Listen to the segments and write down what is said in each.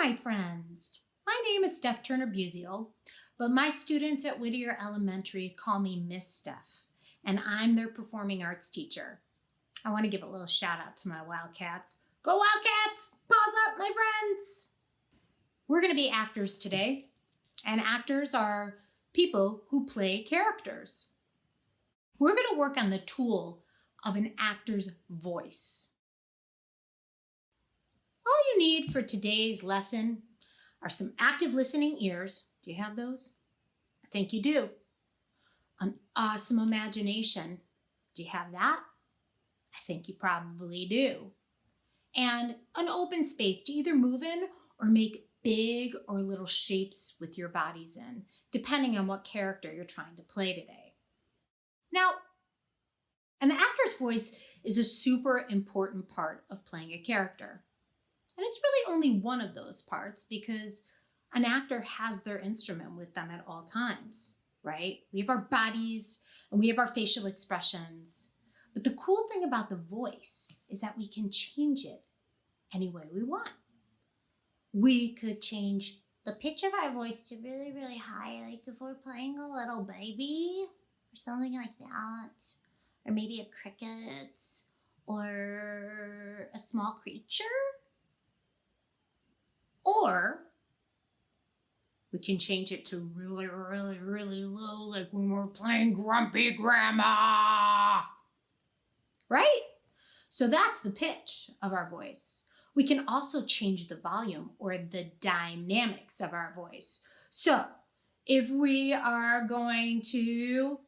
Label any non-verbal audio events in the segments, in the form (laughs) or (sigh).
my friends. My name is Steph Turner Buziel, but my students at Whittier Elementary call me Miss Steph, and I'm their performing arts teacher. I want to give a little shout out to my Wildcats. Go Wildcats! Pause up, my friends! We're going to be actors today, and actors are people who play characters. We're going to work on the tool of an actor's voice. Need for today's lesson are some active listening ears. Do you have those? I think you do. An awesome imagination. Do you have that? I think you probably do. And an open space to either move in or make big or little shapes with your bodies in, depending on what character you're trying to play today. Now, an actor's voice is a super important part of playing a character. And it's really only one of those parts because an actor has their instrument with them at all times, right? We have our bodies and we have our facial expressions. But the cool thing about the voice is that we can change it any way we want. We could change the pitch of our voice to really, really high, like if we're playing a little baby or something like that, or maybe a cricket or a small creature or we can change it to really, really, really low, like when we're playing Grumpy Grandma. Right? So that's the pitch of our voice. We can also change the volume or the dynamics of our voice. So if we are going to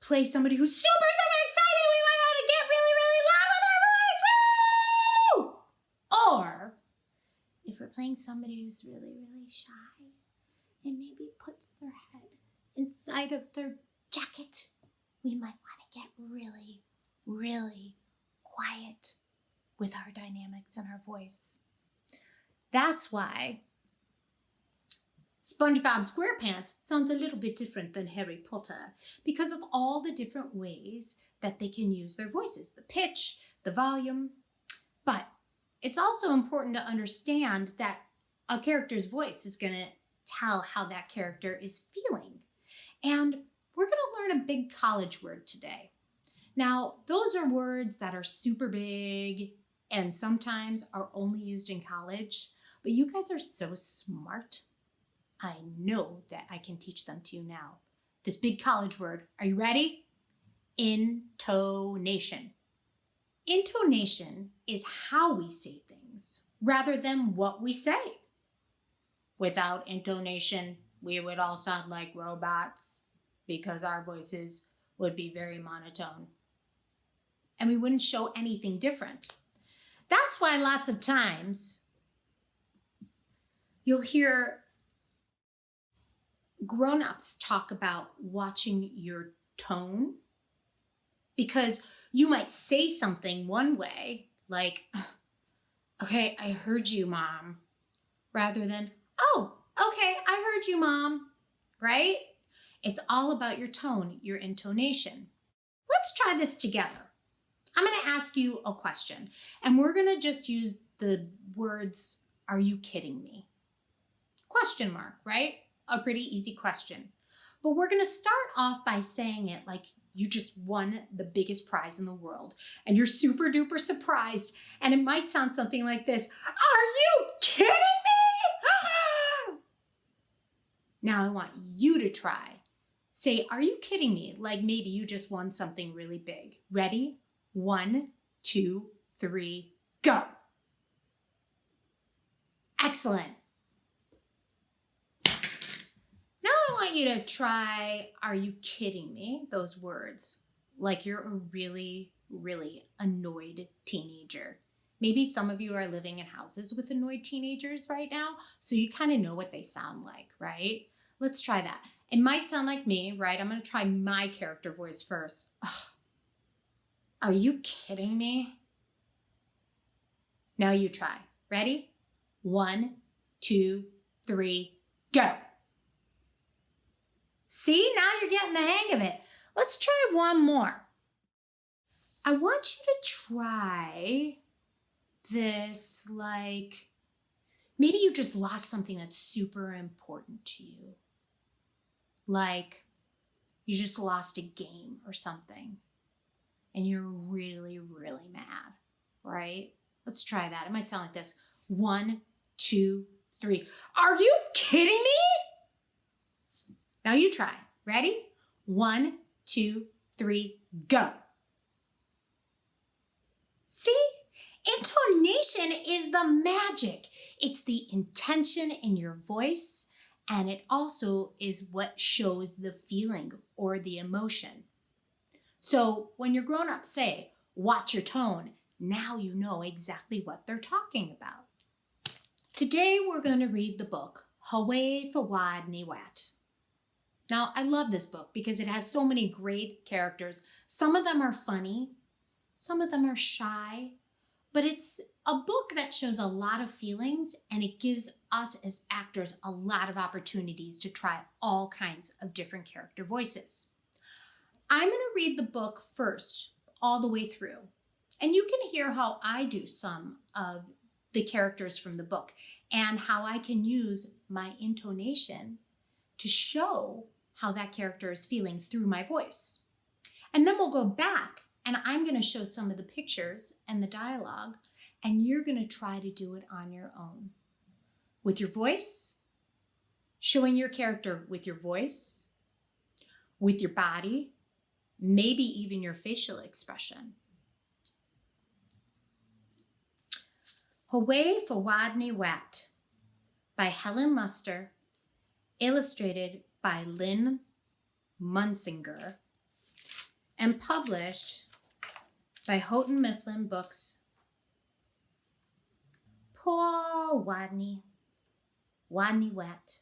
play somebody who's super, we're playing somebody who's really, really shy and maybe puts their head inside of their jacket, we might want to get really, really quiet with our dynamics and our voice. That's why SpongeBob SquarePants sounds a little bit different than Harry Potter because of all the different ways that they can use their voices, the pitch, the volume. But it's also important to understand that a character's voice is going to tell how that character is feeling. And we're going to learn a big college word today. Now, those are words that are super big and sometimes are only used in college, but you guys are so smart. I know that I can teach them to you now. This big college word, are you ready? Intonation. Intonation is how we say things rather than what we say. Without intonation, we would all sound like robots because our voices would be very monotone. And we wouldn't show anything different. That's why lots of times you'll hear grown-ups talk about watching your tone because you might say something one way, like, okay, I heard you, mom, rather than, oh, okay, I heard you, mom, right? It's all about your tone, your intonation. Let's try this together. I'm going to ask you a question, and we're going to just use the words, are you kidding me? Question mark, right? A pretty easy question. But we're going to start off by saying it like you just won the biggest prize in the world and you're super duper surprised and it might sound something like this. Are you kidding me? (gasps) now I want you to try. Say, are you kidding me? Like maybe you just won something really big. Ready? One, two, three, go. Excellent. Now I want you to try, are you kidding me? Those words, like you're a really, really annoyed teenager. Maybe some of you are living in houses with annoyed teenagers right now, so you kind of know what they sound like, right? Let's try that. It might sound like me, right? I'm gonna try my character voice first. Ugh. Are you kidding me? Now you try. Ready? One, two, three, go. See, now you're getting the hang of it. Let's try one more. I want you to try this like, Maybe you just lost something that's super important to you. Like you just lost a game or something and you're really, really mad, right? Let's try that. It might sound like this one, two, three. Are you kidding me? Now you try. Ready? One, two, three, go. See? Intonation is the magic. It's the intention in your voice, and it also is what shows the feeling or the emotion. So when your grown ups say, watch your tone, now you know exactly what they're talking about. Today we're going to read the book, Hooway for Wodney Wat. Now, I love this book because it has so many great characters. Some of them are funny, some of them are shy, but it's a book that shows a lot of feelings and it gives us as actors a lot of opportunities to try all kinds of different character voices. I'm going to read the book first, all the way through, and you can hear how I do some of the characters from the book and how I can use my intonation to show how that character is feeling through my voice. And then we'll go back and I'm going to show some of the pictures and the dialogue, and you're going to try to do it on your own with your voice, showing your character with your voice, with your body, maybe even your facial expression. Hooway for Wodney Wat by Helen Lester, illustrated by Lynn Munsinger, and published by Houghton Mifflin Books. Poor Rodney, Rodney Wet.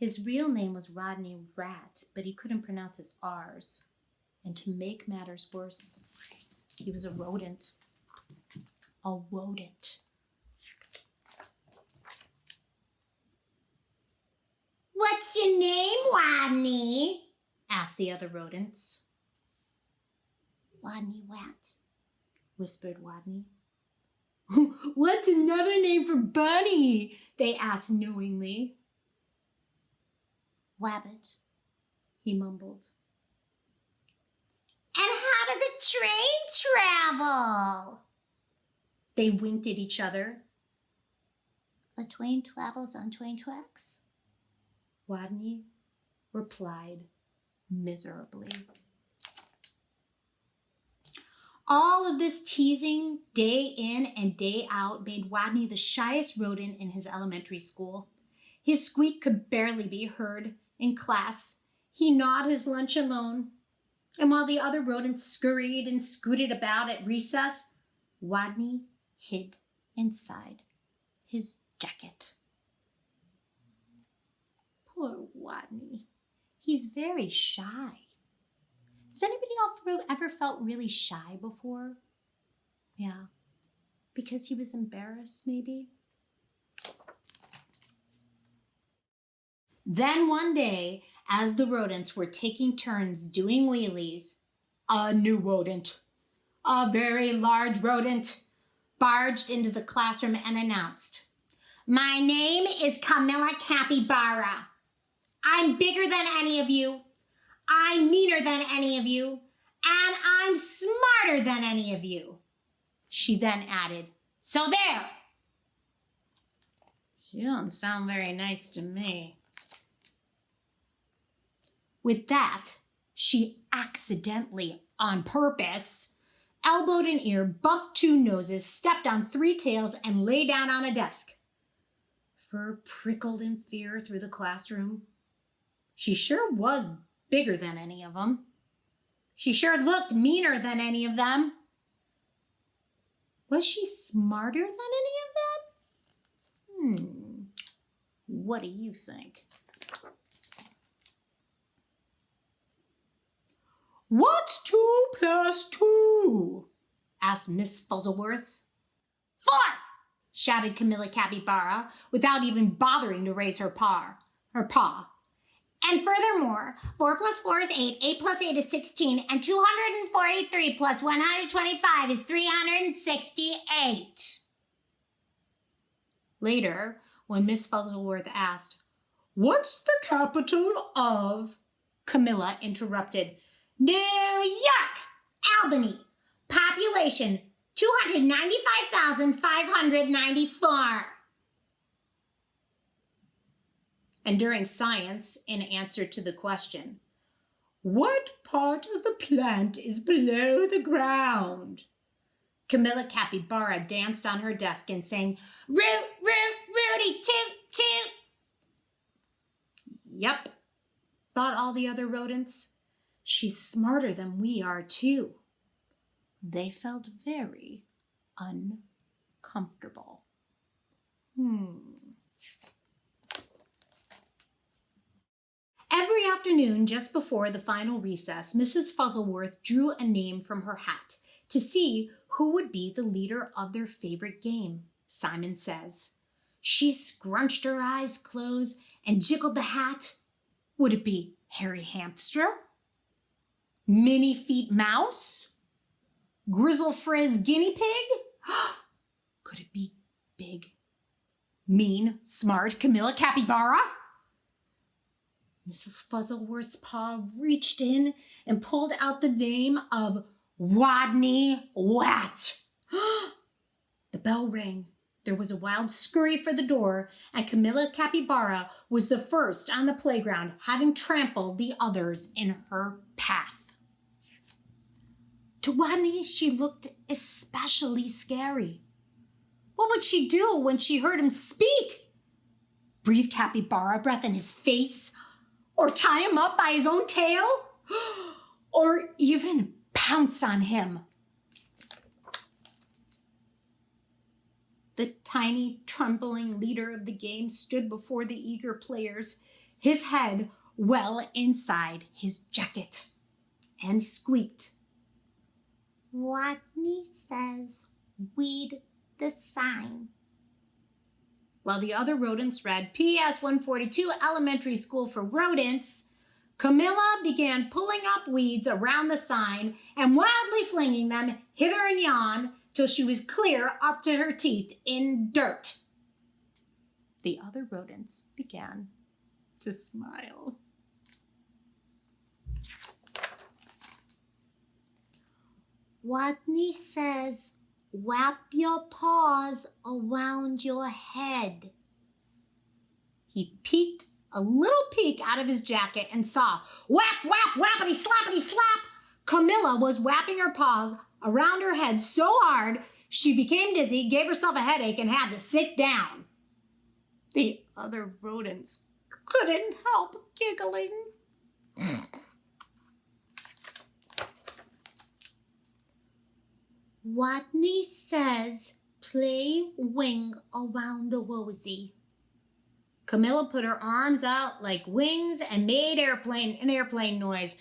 His real name was Rodney Rat, but he couldn't pronounce his R's. And to make matters worse, he was a rodent. A rodent. What's your Rodney? asked the other rodents. Wodney Wat, whispered Wodney. (laughs) What's another name for Bunny? They asked knowingly. Wabbit, he mumbled. And how does a train travel? They winked at each other. A train travels on train tracks, Wodney replied miserably. All of this teasing day in and day out made Wodney the shyest rodent in his elementary school. His squeak could barely be heard in class. He gnawed his lunch alone. And while the other rodents scurried and scooted about at recess, Wodney hid inside his jacket. Poor Wodney. He's very shy. Has anybody else ever felt really shy before? Yeah. Because he was embarrassed, maybe? Then one day, as the rodents were taking turns doing wheelies, a new rodent, a very large rodent, barged into the classroom and announced, My name is Camilla Capybara. I'm bigger than any of you. I'm meaner than any of you, and I'm smarter than any of you. She then added, So there. She don't sound very nice to me. With that, she accidentally, on purpose, elbowed an ear, bumped two noses, stepped on three tails, and lay down on a desk. Fur prickled in fear through the classroom. She sure was bigger than any of them. She sure looked meaner than any of them. Was she smarter than any of them? Hmm. What do you think? What's two plus two? asked Miss Fuzzleworth. Four! shouted Camilla Capybara without even bothering to raise her paw. Her paw. And furthermore, 4 plus 4 is 8, 8 plus 8 is 16, and 243 plus 125 is 368. Later, when Miss Fuzzleworth asked, What's the capital of? Camilla interrupted, New York, Albany, population 295,594. And during science, in answer to the question, What part of the plant is below the ground? Camilla Capybara danced on her desk and sang, Root, root, Rooty, toot, toot. Yep, thought all the other rodents. She's smarter than we are, too. They felt very uncomfortable. Hmm. Every afternoon, just before the final recess, Mrs. Fuzzleworth drew a name from her hat to see who would be the leader of their favorite game, Simon Says. She scrunched her eyes closed and jiggled the hat. Would it be Hairy Hamster? Minnie Feet Mouse? Grizzle Frizz Guinea Pig? (gasps) Could it be big, mean, smart Camilla Capybara? Mrs. Fuzzleworth's paw reached in and pulled out the name of Wodney Wat. (gasps) the bell rang. There was a wild scurry for the door, and Camilla Capybara was the first on the playground, having trampled the others in her path. To Wodney, she looked especially scary. What would she do when she heard him speak? Breathe Capybara breath in his face? Or tie him up by his own tail? (gasps) Or even pounce on him? The tiny, trembling leader of the game stood before the eager players, his head well inside his jacket, and squeaked. Wodney says, weed the sign. While the other rodents read PS 142 Elementary School for Rodents, Camilla began pulling up weeds around the sign and wildly flinging them hither and yon till she was clear up to her teeth in dirt. The other rodents began to smile. Wodney says, wrap your paws around your head. He peeked a little peek out of his jacket and saw whap, whap, whappity, slappity, slap. Camilla was whapping her paws around her head so hard she became dizzy, gave herself a headache, and had to sit down. The other rodents couldn't help giggling. (laughs) Wodney says, play wing around the rosy. Camilla put her arms out like wings and made airplane an airplane noise.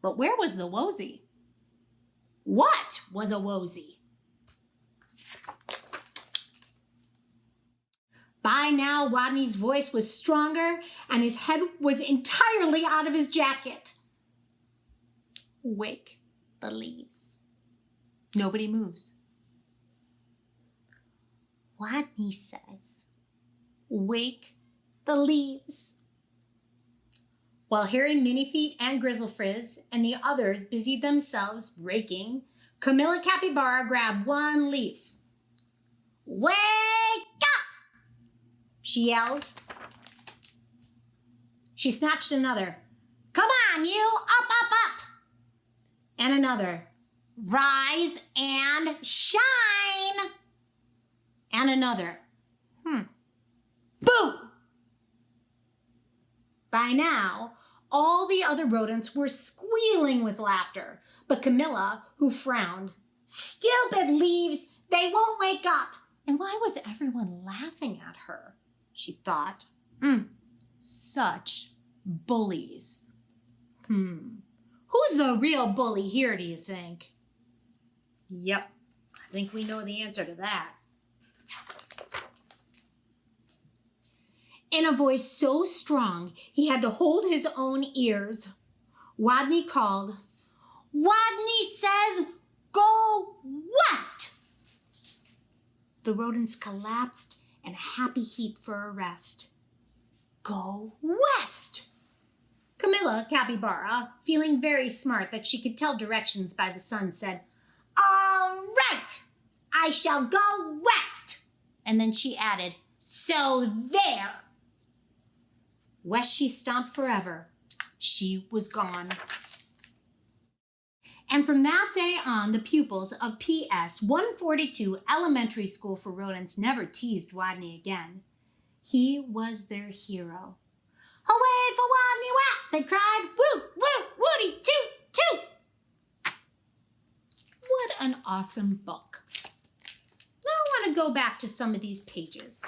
But where was the wozy? What was a wozy? By now, Rodney's voice was stronger and his head was entirely out of his jacket. Wake the leaves. Nobody moves. Rodney says, Wake the leaves. While Harry Minifeet and Grizzlefrizz and the others busied themselves raking, Camilla Capybara grabbed one leaf. Wake up! She yelled. She snatched another. Come on, you! Up, up! And another. Rise and shine! And another. Hmm. Boo! By now, all the other rodents were squealing with laughter, but Camilla, who frowned, Stupid leaves, they won't wake up. And why was everyone laughing at her? She thought. Hmm, such bullies. Hmm, who's the real bully here, do you think? Yep, I think we know the answer to that. in a voice so strong he had to hold his own ears. Wodney called, Wodney says, go west. The rodents collapsed in a happy heap for a rest. Go west. Camilla, capybara, feeling very smart that she could tell directions by the sun, said, All right, I shall go west. And then she added, So there. West she stomped forever. She was gone. And from that day on, the pupils of PS 142 Elementary School for Rodents never teased Wodney again. He was their hero. Away for Wodney Wat, they cried, woo, woo, woody, toot, toot. What an awesome book. Now I want to go back to some of these pages,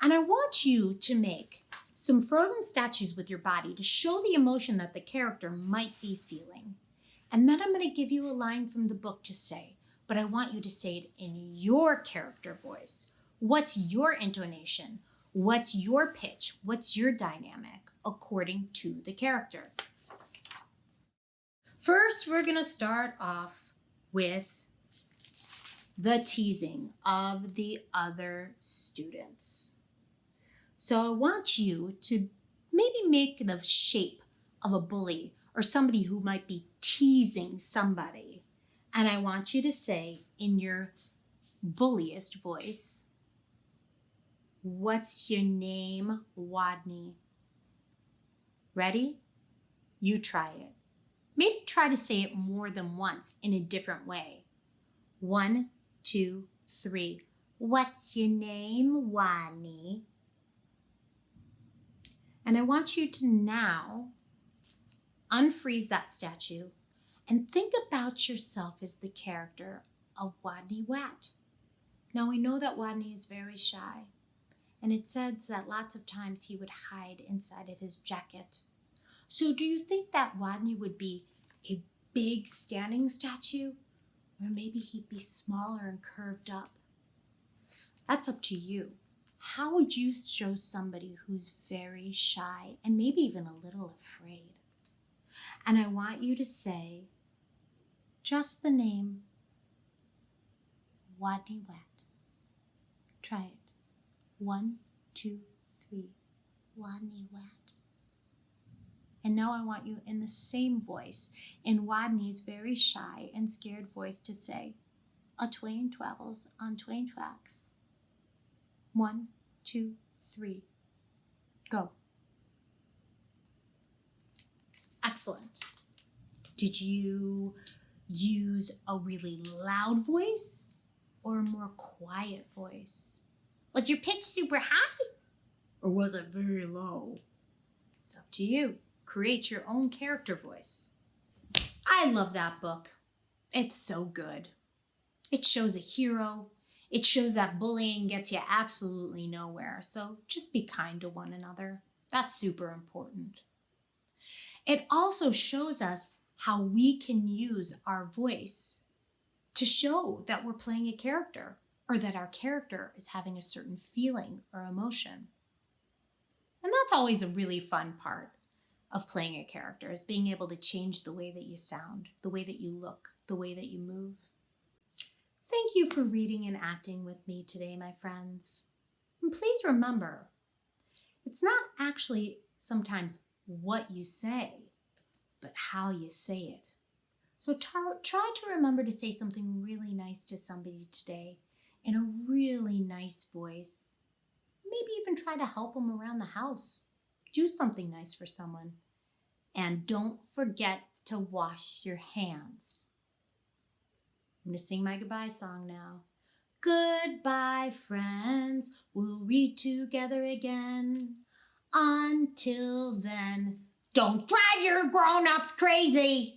and I want you to make some frozen statues with your body to show the emotion that the character might be feeling. And then I'm going to give you a line from the book to say, but I want you to say it in your character voice. What's your intonation? What's your pitch? What's your dynamic according to the character? First, we're going to start off with the teasing of the other students. So I want you to maybe make the shape of a bully or somebody who might be teasing somebody. And I want you to say in your bulliest voice, What's your name, Wodney? Ready? You try it. Maybe try to say it more than once in a different way. One, two, three. What's your name, Wodney? And I want you to now unfreeze that statue and think about yourself as the character of Wodney Wat. Now we know that Wodney is very shy, and it says that lots of times he would hide inside of his jacket. So do you think that Wodney would be a big standing statue, or maybe he'd be smaller and curved up? That's up to you. How would you show somebody who's very shy and maybe even a little afraid? And I want you to say just the name Wodney Wet. Try it. One, two, three. Wodney Wet. And now I want you in the same voice, in Wodney's very shy and scared voice, to say, A twain travels on twain tracks. One, two, three. Go. Excellent. Did you use a really loud voice or a more quiet voice? Was your pitch super high or was it very low? It's up to you. Create your own character voice. I love that book. It's so good. It shows a hero. It shows that bullying gets you absolutely nowhere. So just be kind to one another. That's super important. It also shows us how we can use our voice to show that we're playing a character or that our character is having a certain feeling or emotion. And that's always a really fun part of playing a character is being able to change the way that you sound, the way that you look, the way that you move. Thank you for reading and acting with me today, my friends. And please remember, it's not actually sometimes what you say, but how you say it. So try to remember to say something really nice to somebody today in a really nice voice. Maybe even try to help them around the house. Do something nice for someone. And don't forget to wash your hands. I'm going to sing my goodbye song now. Goodbye, friends. We'll read together again. Until then, don't drive your grown ups crazy.